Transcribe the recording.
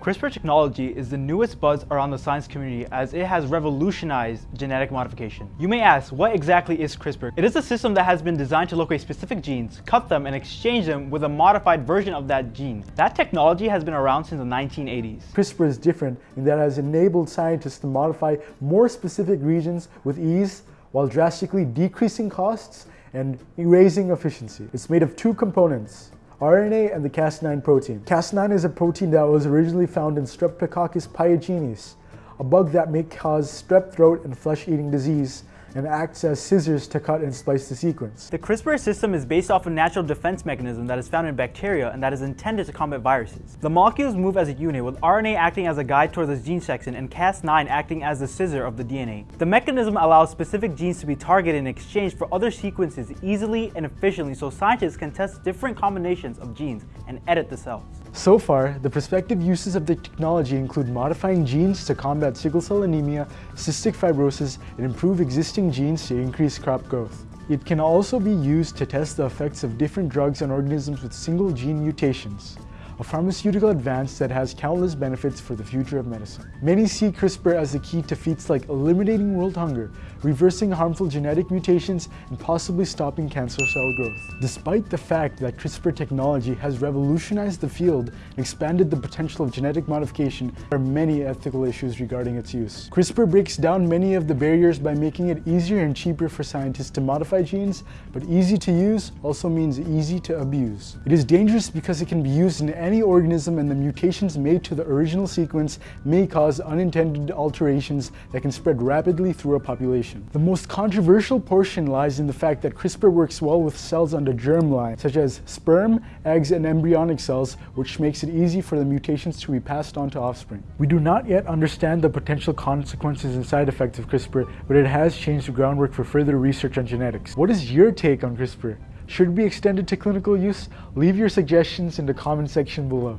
CRISPR technology is the newest buzz around the science community as it has revolutionized genetic modification. You may ask, what exactly is CRISPR? It is a system that has been designed to locate specific genes, cut them, and exchange them with a modified version of that gene. That technology has been around since the 1980s. CRISPR is different in that it has enabled scientists to modify more specific regions with ease while drastically decreasing costs and raising efficiency. It's made of two components, RNA and the Cas9 protein. Cas9 is a protein that was originally found in Streptococcus pyogenes, a bug that may cause strep throat and flesh-eating disease and acts as scissors to cut and splice the sequence. The CRISPR system is based off a natural defense mechanism that is found in bacteria and that is intended to combat viruses. The molecules move as a unit with RNA acting as a guide towards the gene section and Cas9 acting as the scissor of the DNA. The mechanism allows specific genes to be targeted in exchange for other sequences easily and efficiently so scientists can test different combinations of genes and edit the cells. So far, the prospective uses of the technology include modifying genes to combat sickle cell anemia, cystic fibrosis, and improve existing genes to increase crop growth. It can also be used to test the effects of different drugs on organisms with single gene mutations a pharmaceutical advance that has countless benefits for the future of medicine. Many see CRISPR as the key to feats like eliminating world hunger, reversing harmful genetic mutations, and possibly stopping cancer cell growth. Despite the fact that CRISPR technology has revolutionized the field and expanded the potential of genetic modification, there are many ethical issues regarding its use. CRISPR breaks down many of the barriers by making it easier and cheaper for scientists to modify genes, but easy to use also means easy to abuse. It is dangerous because it can be used in any any organism and the mutations made to the original sequence may cause unintended alterations that can spread rapidly through a population. The most controversial portion lies in the fact that CRISPR works well with cells on the germline, such as sperm, eggs, and embryonic cells, which makes it easy for the mutations to be passed on to offspring. We do not yet understand the potential consequences and side effects of CRISPR, but it has changed the groundwork for further research on genetics. What is your take on CRISPR? Should be extended to clinical use? Leave your suggestions in the comment section below.